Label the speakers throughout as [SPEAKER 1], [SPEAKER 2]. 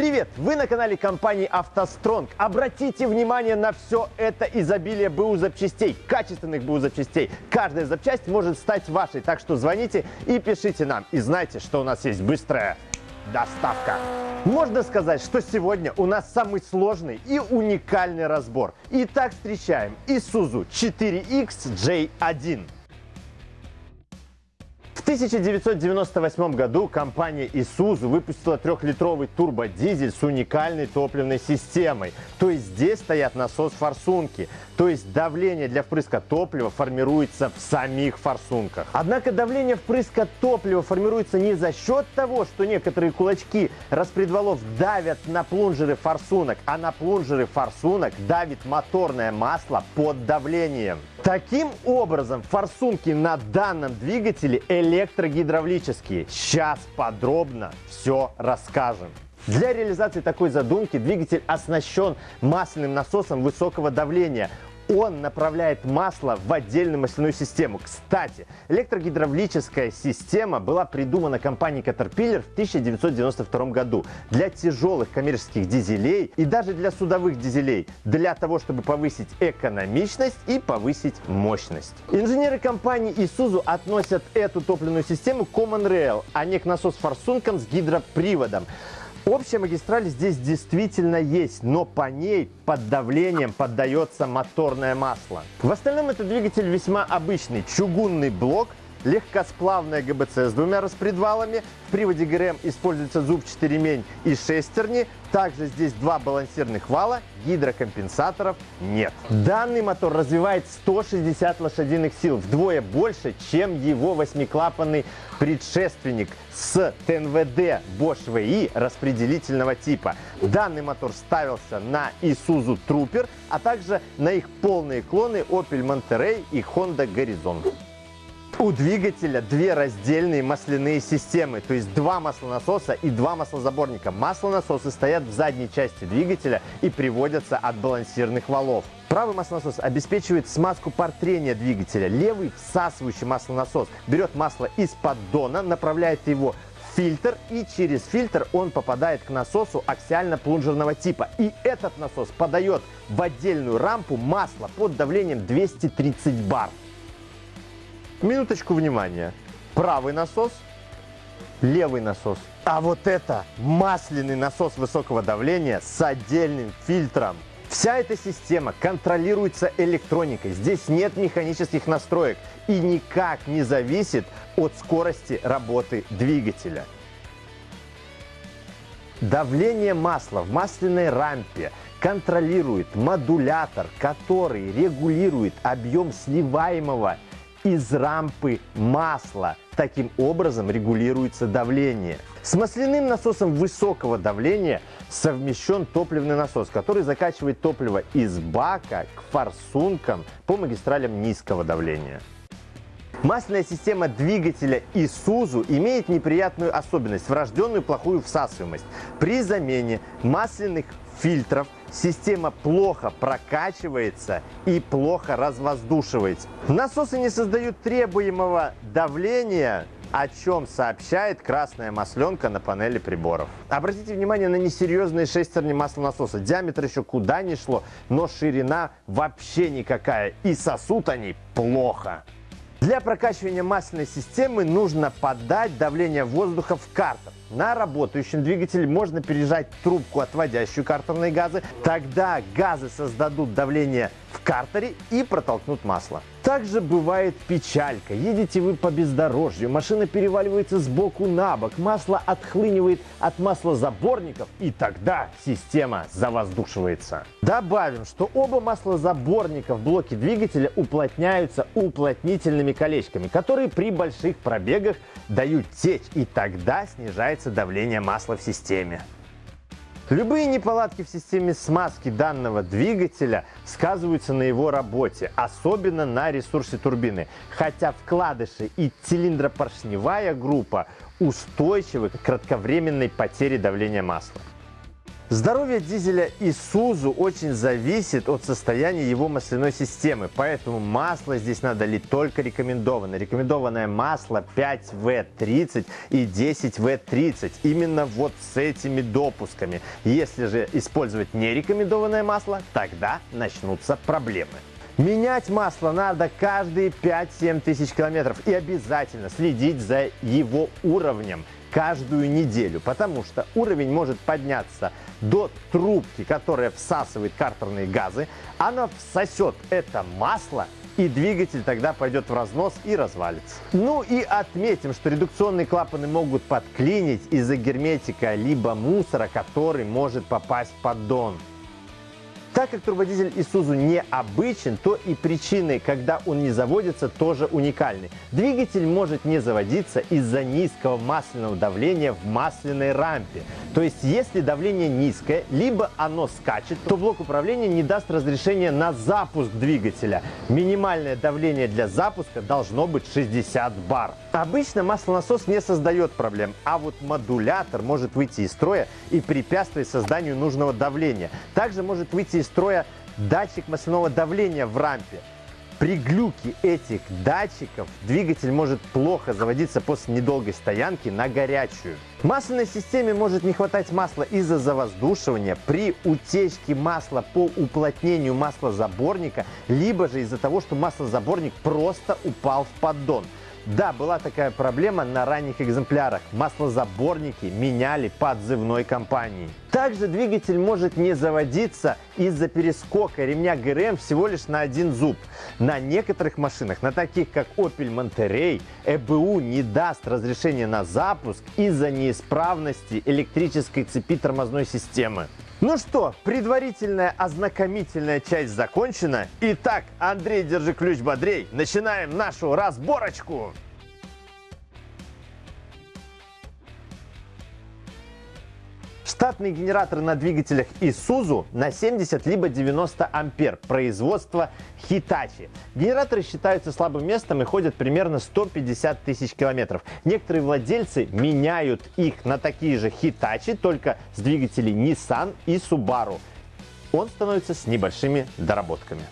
[SPEAKER 1] Привет! Вы на канале компании «АвтоСтронг». Обратите внимание на все это изобилие БУ запчастей, качественных БУ запчастей. Каждая запчасть может стать вашей, так что звоните и пишите нам. И знайте, что у нас есть быстрая доставка. Можно сказать, что сегодня у нас самый сложный и уникальный разбор. Итак, встречаем Isuzu 4X-J1. В 1998 году компания Isuzu выпустила трехлитровый турбодизель с уникальной топливной системой. То есть здесь стоят насос-форсунки, то есть давление для впрыска топлива формируется в самих форсунках. Однако давление впрыска топлива формируется не за счет того, что некоторые кулачки распредвалов давят на плунжеры форсунок, а на плунжеры форсунок давит моторное масло под давлением. Таким образом, форсунки на данном двигателе электрогидравлические. Сейчас подробно все расскажем. Для реализации такой задумки двигатель оснащен масляным насосом высокого давления он направляет масло в отдельную масляную систему. Кстати, электрогидравлическая система была придумана компанией Caterpillar в 1992 году для тяжелых коммерческих дизелей и даже для судовых дизелей, для того, чтобы повысить экономичность и повысить мощность. Инженеры компании Isuzu относят эту топливную систему к Common Rail, а не к насос-форсункам с гидроприводом. Общая магистраль здесь действительно есть, но по ней под давлением поддается моторное масло. В остальном это двигатель весьма обычный. Чугунный блок легкосплавная ГБЦ с двумя распредвалами. В приводе ГРМ используется зубчатый ремень и шестерни. Также здесь два балансирных вала, гидрокомпенсаторов нет. Данный мотор развивает 160 лошадиных сил, вдвое больше, чем его восьмиклапанный предшественник с ТНВД Bosch VI распределительного типа. Данный мотор ставился на Isuzu Trooper, а также на их полные клоны Opel Monterey и Honda Horizon. У двигателя две раздельные масляные системы, то есть два маслонасоса и два маслозаборника. Маслонасосы стоят в задней части двигателя и приводятся от балансирных валов. Правый маслонасос обеспечивает смазку пар трения двигателя. Левый всасывающий маслонасос берет масло из поддона, направляет его фильтр и через фильтр он попадает к насосу аксиально-плунжерного типа. И этот насос подает в отдельную рампу масло под давлением 230 бар. Минуточку внимания. Правый насос, левый насос. А вот это масляный насос высокого давления с отдельным фильтром. Вся эта система контролируется электроникой. Здесь нет механических настроек и никак не зависит от скорости работы двигателя. Давление масла в масляной рампе контролирует модулятор, который регулирует объем сливаемого из рампы масла. Таким образом регулируется давление. С масляным насосом высокого давления совмещен топливный насос, который закачивает топливо из бака к форсункам по магистралям низкого давления. Масляная система двигателя Isuzu имеет неприятную особенность – врожденную плохую всасываемость. При замене масляных фильтров система плохо прокачивается и плохо развоздушивается. Насосы не создают требуемого давления, о чем сообщает красная масленка на панели приборов. Обратите внимание на несерьезные шестерни маслонасоса. Диаметр еще куда ни шло, но ширина вообще никакая. И сосут они плохо. Для прокачивания масляной системы нужно подать давление воздуха в картер. На работающем двигателе можно пережать трубку, отводящую картерные газы. Тогда газы создадут давление в картере и протолкнут масло. Также бывает печалька. Едете вы по бездорожью, машина переваливается с боку на бок, масло отхлынивает от маслозаборников, и тогда система завоздушивается. Добавим, что оба маслозаборника в блоке двигателя уплотняются уплотнительными колечками, которые при больших пробегах дают течь, и тогда снижается давление масла в системе. Любые неполадки в системе смазки данного двигателя сказываются на его работе, особенно на ресурсе турбины. Хотя вкладыши и цилиндропоршневая группа устойчивы к кратковременной потере давления масла. Здоровье дизеля Isuzu очень зависит от состояния его масляной системы, поэтому масло здесь надо лить только рекомендованное. Рекомендованное масло 5В30 и 10В30, именно вот с этими допусками. Если же использовать нерекомендованное масло, тогда начнутся проблемы. Менять масло надо каждые 5-7 тысяч километров и обязательно следить за его уровнем каждую неделю, потому что уровень может подняться до трубки, которая всасывает картерные газы, она всосет это масло и двигатель тогда пойдет в разнос и развалится. Ну и отметим, что редукционные клапаны могут подклинить из-за герметика либо мусора, который может попасть в поддон. Так как турбодизель Isuzu необычен, то и причины, когда он не заводится, тоже уникальны. Двигатель может не заводиться из-за низкого масляного давления в масляной рампе. То есть, если давление низкое, либо оно скачет, то блок управления не даст разрешения на запуск двигателя. Минимальное давление для запуска должно быть 60 бар. Обычно маслонасос не создает проблем, а вот модулятор может выйти из строя и препятствовать созданию нужного давления. Также может выйти из строя датчик масляного давления в рампе. При глюке этих датчиков двигатель может плохо заводиться после недолгой стоянки на горячую. В масляной системе может не хватать масла из-за завоздушивания, при утечке масла по уплотнению маслозаборника, либо же из-за того, что маслозаборник просто упал в поддон. Да, была такая проблема на ранних экземплярах. Маслозаборники меняли подзывной компании. Также двигатель может не заводиться из-за перескока ремня ГРМ всего лишь на один зуб. На некоторых машинах, на таких как Opel Monterey, ЭБУ не даст разрешения на запуск из-за неисправности электрической цепи тормозной системы. Ну что, предварительная ознакомительная часть закончена. Итак, Андрей, держи ключ бодрей. Начинаем нашу разборочку. Штатные генераторы на двигателях Isuzu на 70 либо 90 ампер производства Hitachi. Генераторы считаются слабым местом и ходят примерно 150 тысяч километров. Некоторые владельцы меняют их на такие же Hitachi, только с двигателей Nissan и Subaru. Он становится с небольшими доработками.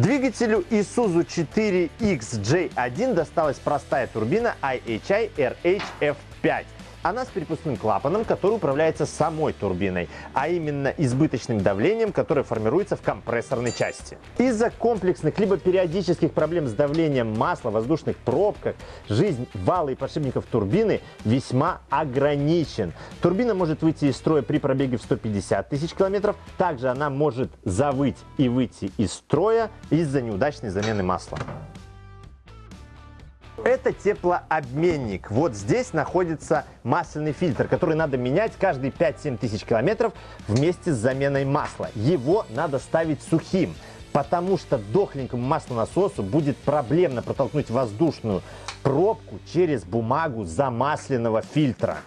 [SPEAKER 1] Двигателю Isuzu 4XJ1 досталась простая турбина IHI RHF5. Она с перепускным клапаном, который управляется самой турбиной, а именно избыточным давлением, которое формируется в компрессорной части. Из-за комплексных либо периодических проблем с давлением масла воздушных пробках, жизнь вала и подшипников турбины весьма ограничен. Турбина может выйти из строя при пробеге в 150 тысяч километров. Также она может завыть и выйти из строя из-за неудачной замены масла. Это теплообменник. Вот здесь находится масляный фильтр, который надо менять каждые 5-7 тысяч километров вместе с заменой масла. Его надо ставить сухим, потому что дохленькому маслонасосу будет проблемно протолкнуть воздушную пробку через бумагу замасленного фильтра.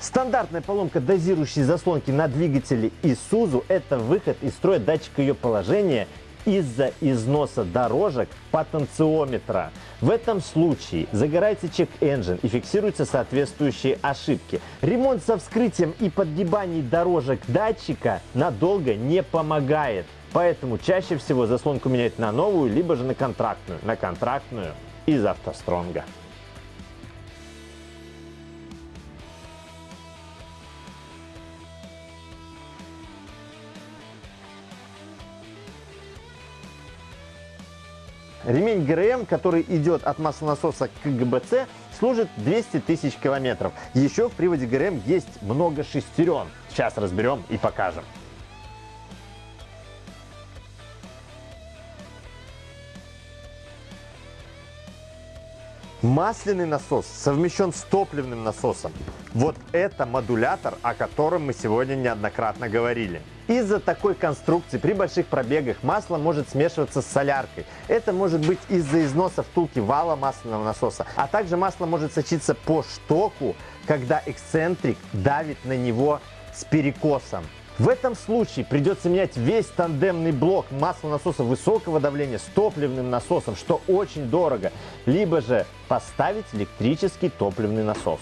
[SPEAKER 1] Стандартная поломка дозирующей заслонки на двигателе Isuzu – это выход из строя датчика ее положения из-за износа дорожек потенциометра. В этом случае загорается чек-энджин и фиксируются соответствующие ошибки. Ремонт со вскрытием и подгибанием дорожек датчика надолго не помогает. Поэтому чаще всего заслонку менять на новую, либо же на контрактную. На контрактную из автостронга. Ремень ГРМ, который идет от маслонасоса к ГБЦ, служит 200 тысяч километров. Еще в приводе ГРМ есть много шестерен. Сейчас разберем и покажем. Масляный насос совмещен с топливным насосом. Вот это модулятор, о котором мы сегодня неоднократно говорили. Из-за такой конструкции при больших пробегах масло может смешиваться с соляркой. Это может быть из-за износа втулки вала масляного насоса, а также масло может сочиться по штоку, когда эксцентрик давит на него с перекосом. В этом случае придется менять весь тандемный блок маслонасоса высокого давления с топливным насосом, что очень дорого, либо же поставить электрический топливный насос.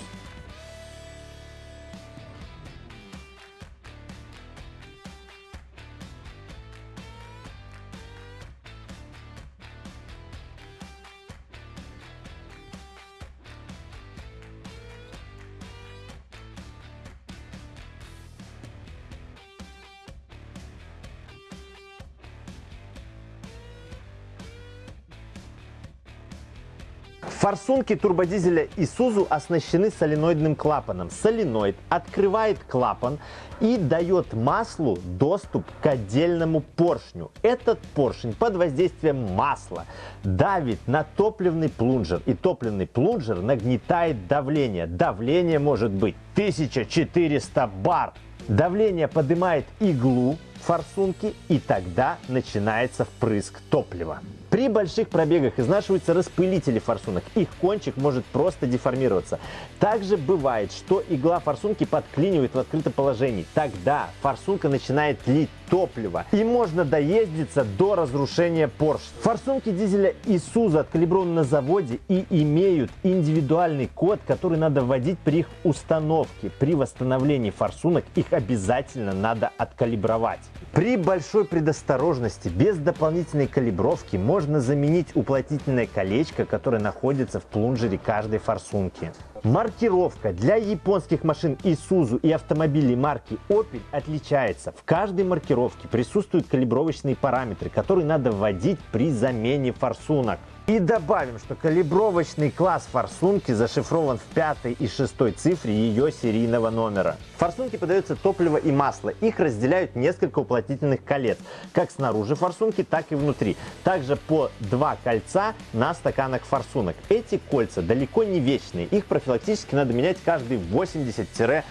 [SPEAKER 1] Форсунки турбодизеля Isuzu оснащены соленоидным клапаном. Соленоид открывает клапан и дает маслу доступ к отдельному поршню. Этот поршень под воздействием масла давит на топливный плунжер. И топливный плунжер нагнетает давление. Давление может быть 1400 бар. Давление поднимает иглу форсунки и тогда начинается впрыск топлива. При больших пробегах изнашиваются распылители форсунок. Их кончик может просто деформироваться. Также бывает, что игла форсунки подклинивает в открытом положении. Тогда форсунка начинает лить топливо и можно доездиться до разрушения поршня. Форсунки дизеля Isuzu откалиброваны на заводе и имеют индивидуальный код, который надо вводить при их установке. При восстановлении форсунок их обязательно надо откалибровать. При большой предосторожности, без дополнительной калибровки, можно заменить уплотнительное колечко, которое находится в плунжере каждой форсунки. Маркировка для японских машин Isuzu и автомобилей марки Opel отличается. В каждой маркировке присутствуют калибровочные параметры, которые надо вводить при замене форсунок. И добавим, что калибровочный класс форсунки зашифрован в пятой и шестой цифре ее серийного номера. В форсунке подается топливо и масло. Их разделяют несколько уплотнительных колец, как снаружи форсунки, так и внутри. Также по два кольца на стаканах форсунок. Эти кольца далеко не вечные. Их профилактически надо менять каждые 80-100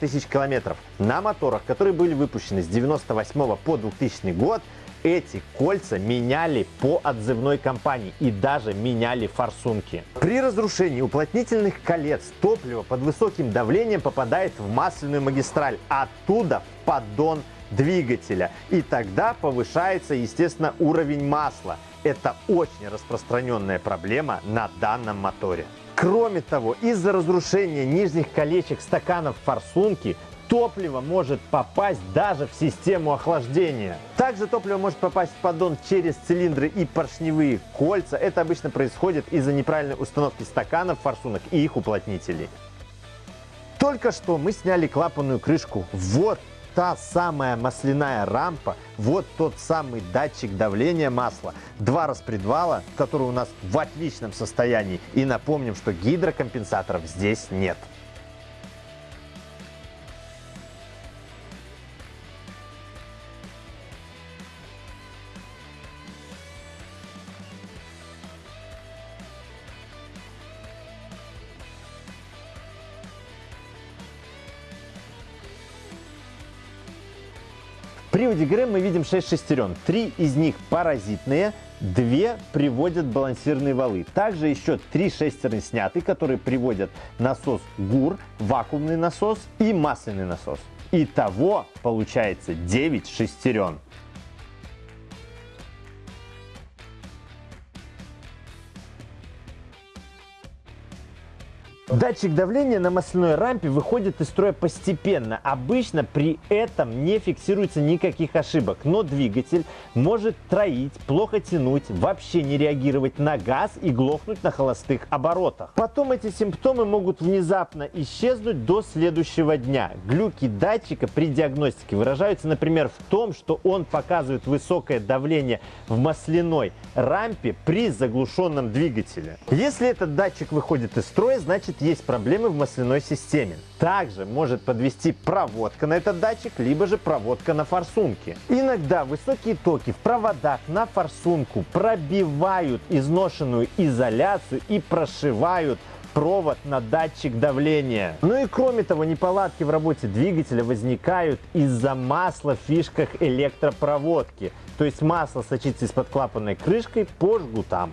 [SPEAKER 1] тысяч километров. На моторах, которые были выпущены с 98 по 2000 год, эти кольца меняли по отзывной компании и даже меняли форсунки. При разрушении уплотнительных колец топливо под высоким давлением попадает в масляную магистраль, оттуда в поддон двигателя. И тогда повышается, естественно, уровень масла. Это очень распространенная проблема на данном моторе. Кроме того, из-за разрушения нижних колечек стаканов форсунки топливо может попасть даже в систему охлаждения. Также топливо может попасть в поддон через цилиндры и поршневые кольца. Это обычно происходит из-за неправильной установки стаканов, форсунок и их уплотнителей. Только что мы сняли клапанную крышку. Вот та самая масляная рампа, вот тот самый датчик давления масла, два распредвала, которые у нас в отличном состоянии. И напомним, что гидрокомпенсаторов здесь нет. В приводе ГРМ мы видим 6 шестерен. Три из них паразитные, две приводят балансирные валы. Также еще три шестерни сняты, которые приводят насос ГУР, вакуумный насос и масляный насос. Итого получается 9 шестерен. Датчик давления на масляной рампе выходит из строя постепенно. Обычно при этом не фиксируется никаких ошибок, но двигатель может троить, плохо тянуть, вообще не реагировать на газ и глохнуть на холостых оборотах. Потом эти симптомы могут внезапно исчезнуть до следующего дня. Глюки датчика при диагностике выражаются, например, в том, что он показывает высокое давление в масляной рампе при заглушенном двигателе. Если этот датчик выходит из строя, значит есть проблемы в масляной системе. Также может подвести проводка на этот датчик, либо же проводка на форсунке. Иногда высокие токи в проводах на форсунку пробивают изношенную изоляцию и прошивают провод на датчик давления. Ну и кроме того, неполадки в работе двигателя возникают из-за масла в фишках электропроводки. То есть масло сочится из-под клапанной крышкой по жгутам.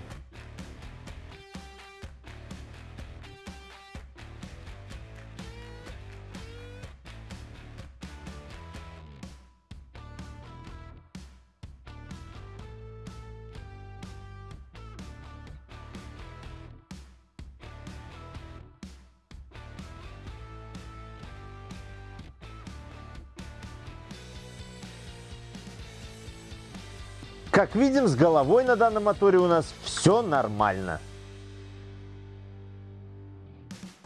[SPEAKER 1] Как видим, с головой на данном моторе у нас все нормально.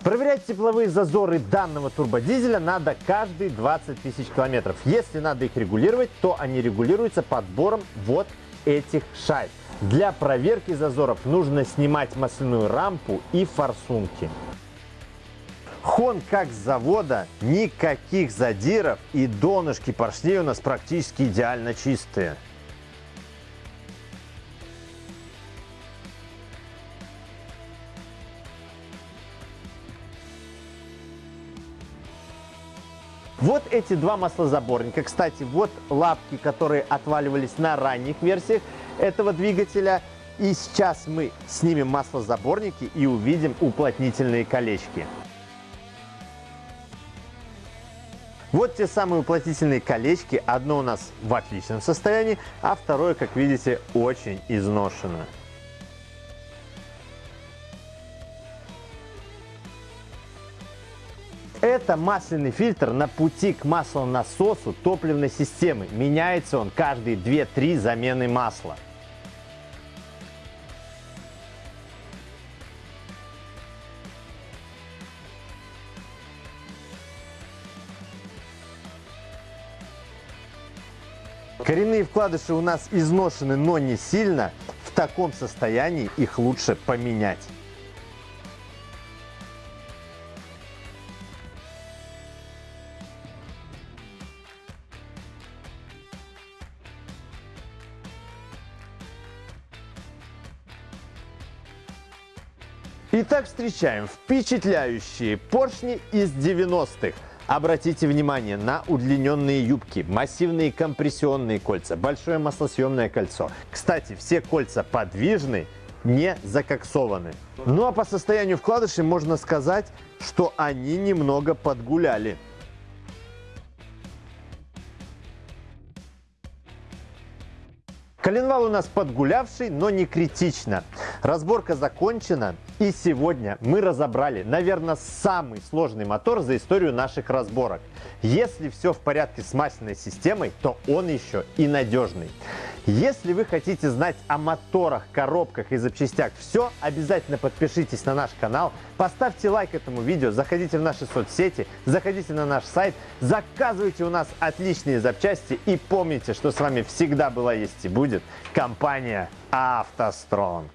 [SPEAKER 1] Проверять тепловые зазоры данного турбодизеля надо каждые 20 тысяч километров. Если надо их регулировать, то они регулируются подбором вот этих шайб. Для проверки зазоров нужно снимать масляную рампу и форсунки. Хон как с завода, никаких задиров и донышки поршней у нас практически идеально чистые. Вот эти два маслозаборника. Кстати, вот лапки, которые отваливались на ранних версиях этого двигателя. И сейчас мы снимем маслозаборники и увидим уплотнительные колечки. Вот те самые уплотнительные колечки. Одно у нас в отличном состоянии, а второе, как видите, очень изношено. Это масляный фильтр на пути к маслонасосу топливной системы. Меняется он каждые 2-3 замены масла. Коренные вкладыши у нас изношены, но не сильно. В таком состоянии их лучше поменять. Итак, встречаем впечатляющие поршни из 90-х. Обратите внимание на удлиненные юбки, массивные компрессионные кольца, большое маслосъемное кольцо. Кстати, все кольца подвижны, не закоксованы. Ну а по состоянию вкладышей можно сказать, что они немного подгуляли. Коленвал у нас подгулявший, но не критично. Разборка закончена. И сегодня мы разобрали, наверное, самый сложный мотор за историю наших разборок. Если все в порядке с масляной системой, то он еще и надежный. Если вы хотите знать о моторах, коробках и запчастях все, обязательно подпишитесь на наш канал, поставьте лайк этому видео, заходите в наши соцсети, заходите на наш сайт, заказывайте у нас отличные запчасти и помните, что с вами всегда была, есть и будет компания «АвтоСтронг».